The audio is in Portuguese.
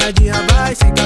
Namoradinha vai